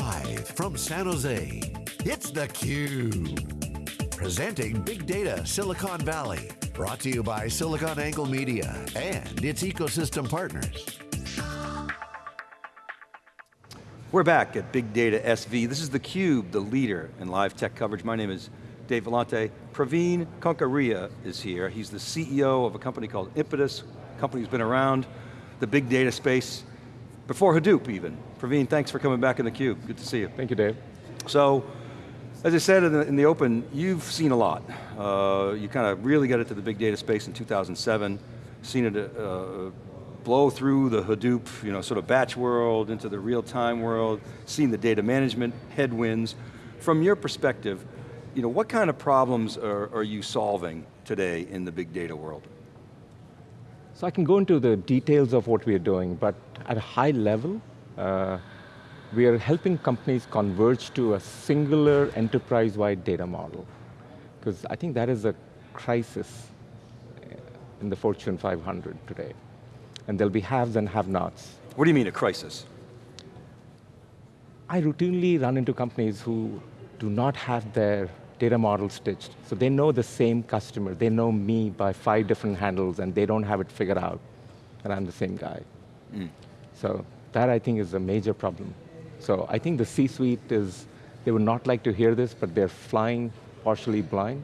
Live from San Jose, it's theCUBE. Presenting Big Data Silicon Valley. Brought to you by SiliconANGLE Media and its ecosystem partners. We're back at Big Data SV. This is theCUBE, the leader in live tech coverage. My name is Dave Vellante. Praveen Kankariya is here. He's the CEO of a company called Impetus. Company's been around the big data space before Hadoop even. Praveen, thanks for coming back in the theCUBE. Good to see you. Thank you, Dave. So, as I said in the, in the open, you've seen a lot. Uh, you kind of really got into the big data space in 2007, seen it uh, blow through the Hadoop, you know, sort of batch world into the real-time world, seen the data management headwinds. From your perspective, you know, what kind of problems are, are you solving today in the big data world? So I can go into the details of what we are doing, but at a high level, uh, we are helping companies converge to a singular enterprise-wide data model. Because I think that is a crisis in the Fortune 500 today. And there'll be haves and have-nots. What do you mean a crisis? I routinely run into companies who do not have their data model stitched. So they know the same customer. They know me by five different handles and they don't have it figured out. And I'm the same guy. Mm. So that I think is a major problem. So I think the C-suite is, they would not like to hear this, but they're flying partially blind.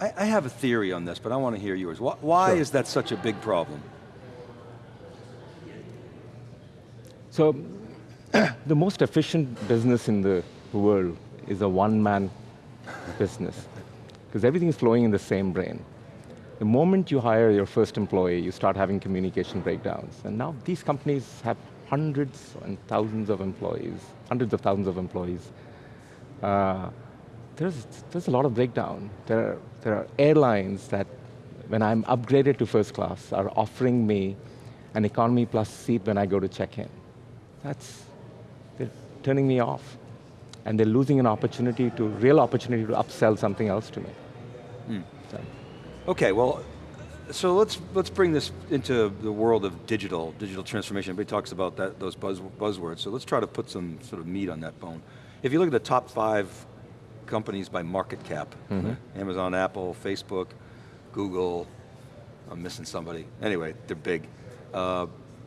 I, I have a theory on this, but I want to hear yours. Why, why sure. is that such a big problem? So, the most efficient business in the world is a one-man business, because everything is flowing in the same brain. The moment you hire your first employee, you start having communication breakdowns. And now these companies have hundreds and thousands of employees, hundreds of thousands of employees. Uh, there's, there's a lot of breakdown. There are, there are airlines that, when I'm upgraded to first class, are offering me an economy plus seat when I go to check in. That's, they're turning me off and they're losing an opportunity to, real opportunity to upsell something else to me. Hmm. So. Okay, well, so let's let's bring this into the world of digital, digital transformation. Everybody talks about that, those buzz, buzzwords, so let's try to put some sort of meat on that bone. If you look at the top five companies by market cap, mm -hmm. Amazon, Apple, Facebook, Google, I'm missing somebody. Anyway, they're big. Uh,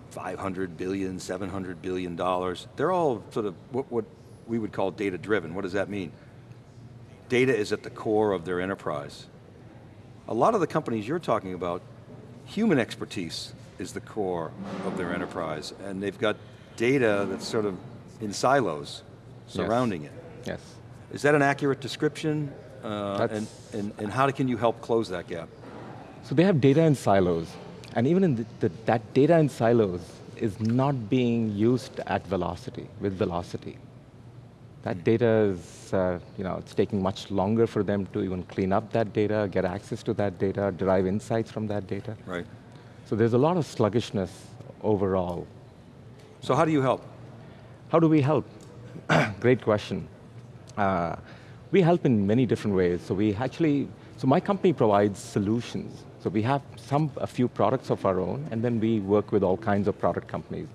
500 billion, 700 billion dollars. They're all sort of what, what we would call data driven. What does that mean? Data is at the core of their enterprise. A lot of the companies you're talking about, human expertise is the core of their enterprise, and they've got data that's sort of in silos surrounding yes. it. Yes. Is that an accurate description? Uh, and, and, and how can you help close that gap? So they have data in silos, and even in the, the, that data in silos is not being used at velocity, with velocity. That data is, uh, you know, it's taking much longer for them to even clean up that data, get access to that data, derive insights from that data. Right. So there's a lot of sluggishness overall. So how do you help? How do we help? Great question. Uh, we help in many different ways. So we actually, so my company provides solutions. So we have some, a few products of our own, and then we work with all kinds of product companies.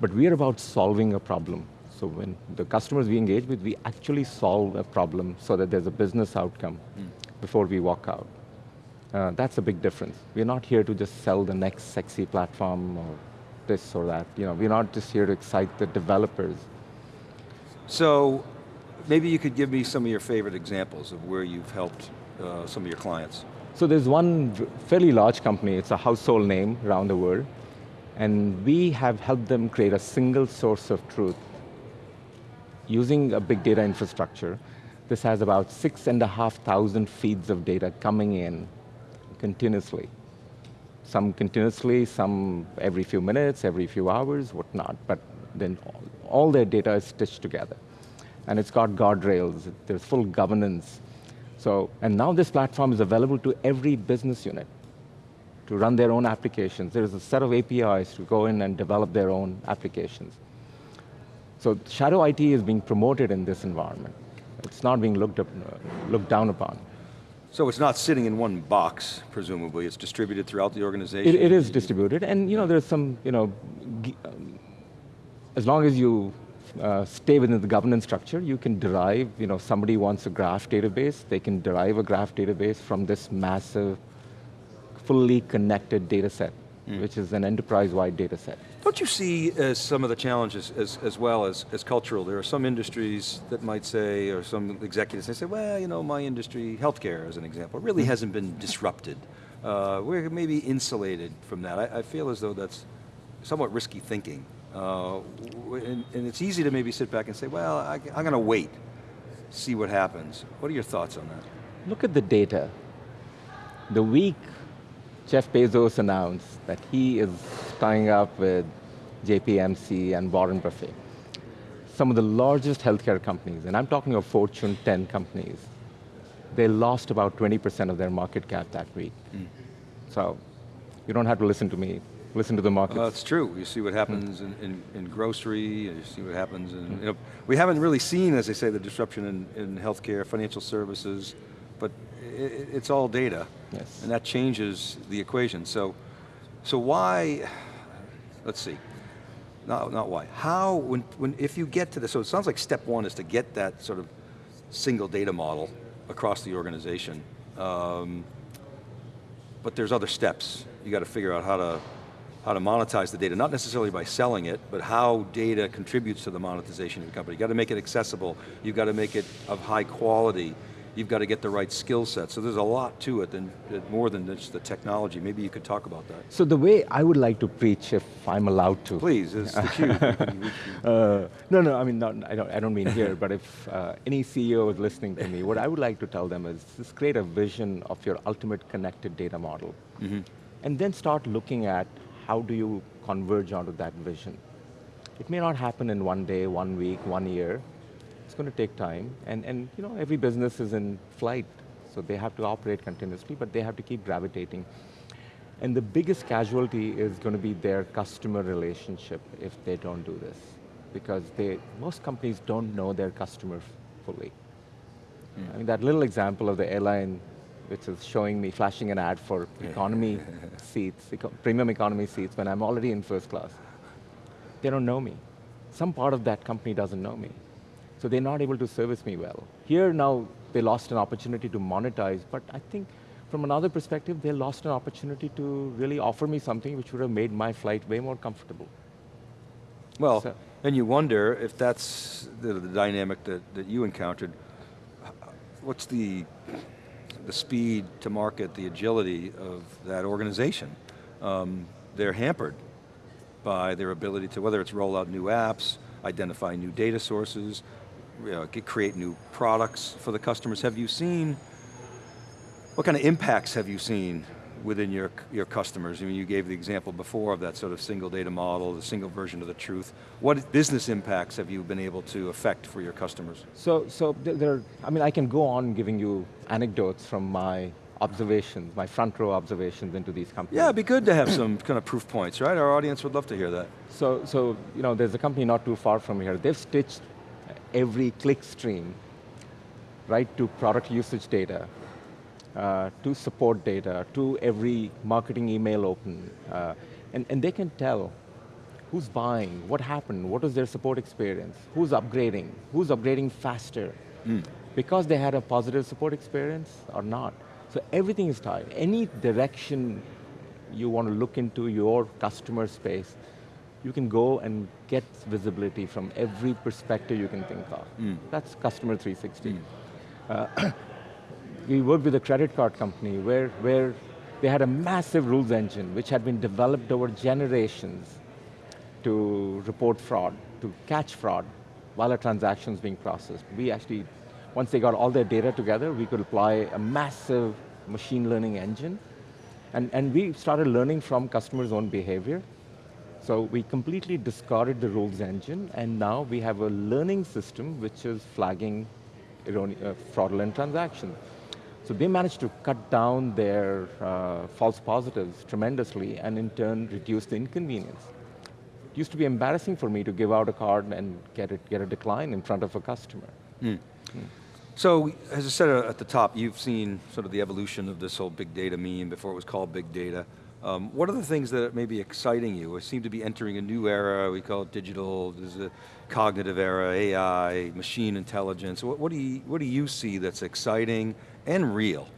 But we're about solving a problem. So when the customers we engage with, we actually solve a problem so that there's a business outcome mm. before we walk out. Uh, that's a big difference. We're not here to just sell the next sexy platform or this or that. You know, we're not just here to excite the developers. So, maybe you could give me some of your favorite examples of where you've helped uh, some of your clients. So there's one fairly large company, it's a household name around the world, and we have helped them create a single source of truth using a big data infrastructure, this has about six and a half thousand feeds of data coming in continuously. Some continuously, some every few minutes, every few hours, whatnot, but then all, all their data is stitched together. And it's got guardrails, there's full governance. So, and now this platform is available to every business unit to run their own applications. There's a set of APIs to go in and develop their own applications. So shadow IT is being promoted in this environment. It's not being looked, up, looked down upon. So it's not sitting in one box, presumably. It's distributed throughout the organization? it, it is distributed, and you know, there's some, you know, um, as long as you uh, stay within the governance structure, you can derive, you know, somebody wants a graph database, they can derive a graph database from this massive, fully connected data set, mm. which is an enterprise-wide data set. Don't you see as some of the challenges as, as well as, as cultural? There are some industries that might say, or some executives, they say, well, you know, my industry, healthcare as an example, really mm. hasn't been disrupted. Uh, we're maybe insulated from that. I, I feel as though that's somewhat risky thinking. Uh, and, and, it's easy to maybe sit back and say, well, I, I'm going to wait, see what happens. What are your thoughts on that? Look at the data. The week Jeff Bezos announced that he is tying up with JPMC and Warren Buffett, some of the largest healthcare companies, and I'm talking of Fortune 10 companies, they lost about 20% of their market cap that week. Mm. So, you don't have to listen to me listen to the market. Well, it's true. You see what happens in, in, in, grocery, you see what happens in, you know, we haven't really seen, as they say, the disruption in, in healthcare, financial services, but it, it's all data. Yes. And that changes the equation. So, so why, let's see, not, not why, how, when, when, if you get to this, so it sounds like step one is to get that sort of single data model across the organization. Um, but there's other steps. You got to figure out how to how to monetize the data, not necessarily by selling it, but how data contributes to the monetization of your company. You've got to make it accessible, you've got to make it of high quality, you've got to get the right skill set. So there's a lot to it, than, more than just the technology. Maybe you could talk about that. So the way I would like to preach, if I'm allowed to. Please, it's the uh, no, no, I mean, not, I, don't, I don't mean here, but if uh, any CEO is listening to me, what I would like to tell them is, just create a vision of your ultimate connected data model. Mm -hmm. And then start looking at how do you converge onto that vision? It may not happen in one day, one week, one year. It's going to take time, and, and you know, every business is in flight, so they have to operate continuously, but they have to keep gravitating. And the biggest casualty is going to be their customer relationship if they don't do this. Because they, most companies don't know their customer fully. Mm. I mean, that little example of the airline which is showing me, flashing an ad for economy seats, eco premium economy seats when I'm already in first class. They don't know me. Some part of that company doesn't know me. So they're not able to service me well. Here now, they lost an opportunity to monetize, but I think from another perspective, they lost an opportunity to really offer me something which would have made my flight way more comfortable. Well, so. and you wonder if that's the, the dynamic that, that you encountered, what's the the speed to market, the agility of that organization. Um, they're hampered by their ability to, whether it's roll out new apps, identify new data sources, Uh, you know, create new products for the customers. Have you seen, what kind of impacts have you seen within your, your customers? I mean, you gave the example before of that sort of single data model, the single version of the truth. What business impacts have you been able to affect for your customers? So, so there, I mean, I can go on giving you anecdotes from my observations, my front row observations into these companies. Yeah, it'd be good to have some kind of proof points, right? Our audience would love to hear that. So, so you know, there's a company not too far from here. They've stitched every click stream right to product usage data uh, to support data, to every marketing email open. Uh, and, and they can tell who's buying, what happened, what was their support experience, who's upgrading, who's upgrading faster, mm. because they had a positive support experience or not. So everything is tied. Any direction you want to look into your customer space, you can go and get visibility from every perspective you can think of. Mm. That's customer 360. Mm. Uh, we worked with a credit card company where, where they had a massive rules engine which had been developed over generations to report fraud, to catch fraud while a transaction is being processed. We actually, once they got all their data together, we could apply a massive machine learning engine and, and we started learning from customers' own behavior. So we completely discarded the rules engine and now we have a learning system which is flagging uh, fraudulent transactions. So they managed to cut down their uh, false positives tremendously and in turn reduce the inconvenience. It used to be embarrassing for me to give out a card and get, it, get a decline in front of a customer. Mm. Mm. So, as I said at the top, you've seen sort of the evolution of this whole big data meme before it was called big data. Um, what are the things that may be exciting you? We seem to be entering a new era, we call it digital, there's a cognitive era, AI, machine intelligence. What, what, do, you, what do you see that's exciting and real?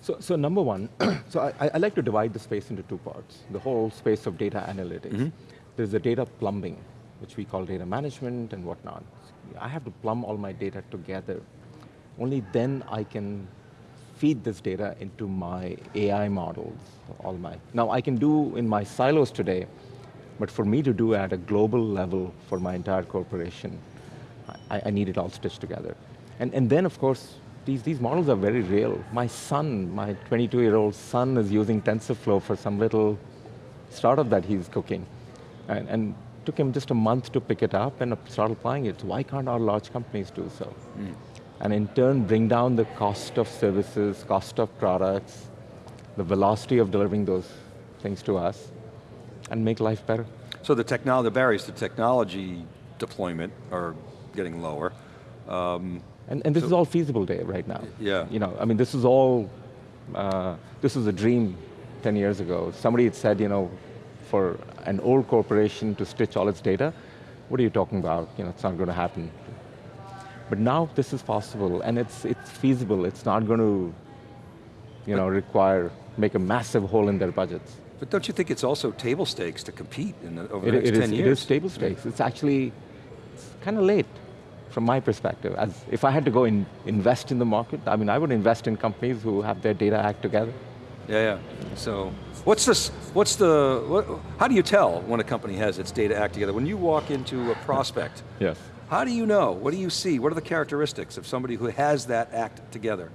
So, so number one, so I, I like to divide the space into two parts. The whole space of data analytics. Mm -hmm. There's the data plumbing, which we call data management and whatnot. I have to plumb all my data together. Only then I can feed this data into my AI models, all my. Now I can do in my silos today, but for me to do at a global level for my entire corporation, I, I need it all stitched together. And, and then of course, these, these models are very real. My son, my 22-year-old son is using TensorFlow for some little startup that he's cooking. And, and took him just a month to pick it up and start applying it. Why can't our large companies do so? Mm. And in turn, bring down the cost of services, cost of products, the velocity of delivering those things to us, and make life better. So the technology, the barriers to technology deployment are getting lower. Um, and, and this so, is all feasible day right now. Yeah. You know, I mean, this is all, uh, this was a dream 10 years ago. Somebody had said, you know, for an old corporation to stitch all its data, what are you talking about? You know, it's not going to happen. But now this is possible, and it's, it's feasible. It's not going to you know, require, make a massive hole in their budgets. But don't you think it's also table stakes to compete in the, over it, the next it 10 is, years? It is table stakes. It's actually kind of late from my perspective. As if I had to go and invest in the market, I mean, I would invest in companies who have their data act together. Yeah, yeah. So, what's this? What's the? What, how do you tell when a company has its data act together? When you walk into a prospect, yes. How do you know? What do you see? What are the characteristics of somebody who has that act together?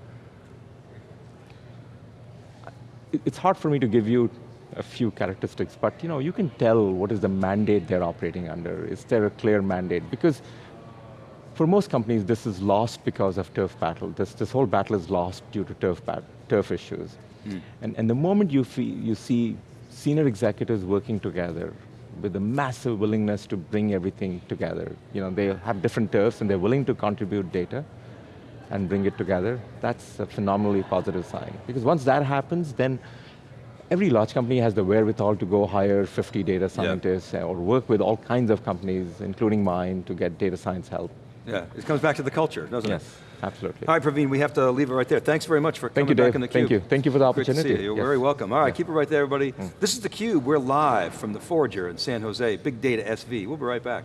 It's hard for me to give you a few characteristics, but you know, you can tell what is the mandate they're operating under. Is there a clear mandate? Because for most companies, this is lost because of turf battle. This, this whole battle is lost due to turf, turf issues. Mm. And, and the moment you, you see senior executives working together with a massive willingness to bring everything together, you know, they have different turfs and they're willing to contribute data and bring it together, that's a phenomenally positive sign. Because once that happens, then every large company has the wherewithal to go hire 50 data scientists or work with all kinds of companies, including mine, to get data science help. Yeah, it comes back to the culture, doesn't yes, it? Absolutely. All right, Praveen, we have to leave it right there. Thanks very much for Thank coming you, back in the Thank you. Thank you for the opportunity. To see you. You're yes. very welcome. All right, yeah. keep it right there, everybody. Mm. This is theCUBE. We're live from the Forager in San Jose, Big Data SV. We'll be right back.